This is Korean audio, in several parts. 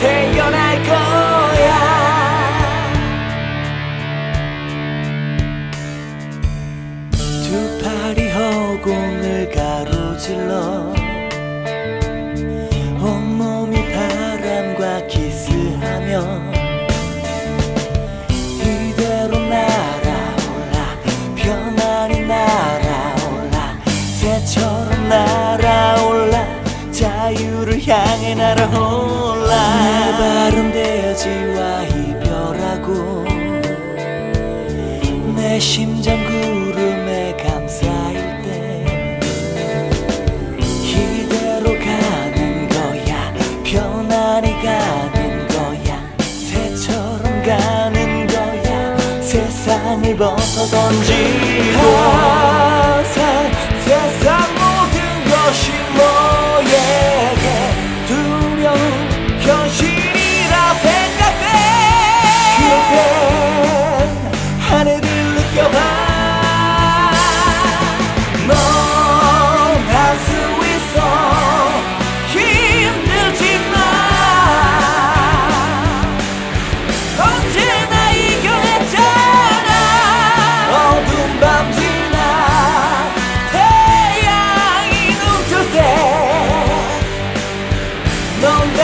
태어날 거야. 두 팔 가로질러. 온몸이 바람과 키스하며 이대로 날아올라. 편안히 날아올라. 새처럼 날아올라. 자유를 향해 날아올라. 내 발은 세상을 벗어 던지고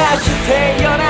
다시 태어나